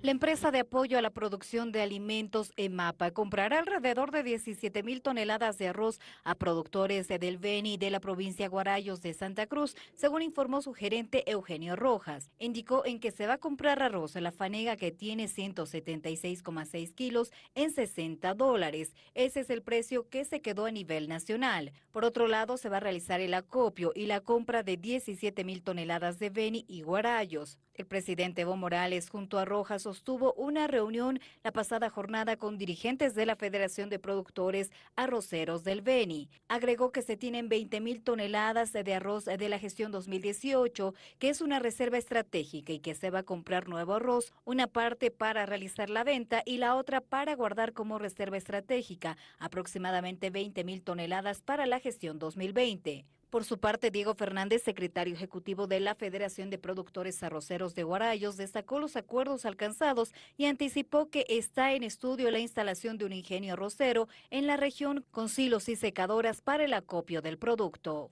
La empresa de apoyo a la producción de alimentos EMAPA comprará alrededor de 17 mil toneladas de arroz a productores del Beni de la provincia Guarayos de Santa Cruz, según informó su gerente Eugenio Rojas. Indicó en que se va a comprar arroz en la fanega que tiene 176,6 kilos en 60 dólares. Ese es el precio que se quedó a nivel nacional. Por otro lado, se va a realizar el acopio y la compra de 17 mil toneladas de Beni y Guarayos. El presidente Evo Morales junto a Rojas sostuvo una reunión la pasada jornada con dirigentes de la Federación de Productores Arroceros del Beni. Agregó que se tienen 20 mil toneladas de arroz de la gestión 2018, que es una reserva estratégica y que se va a comprar nuevo arroz, una parte para realizar la venta y la otra para guardar como reserva estratégica, aproximadamente 20 mil toneladas para la gestión 2020. Por su parte, Diego Fernández, secretario ejecutivo de la Federación de Productores Arroceros de Guarayos, destacó los acuerdos alcanzados y anticipó que está en estudio la instalación de un ingenio arrocero en la región con silos y secadoras para el acopio del producto.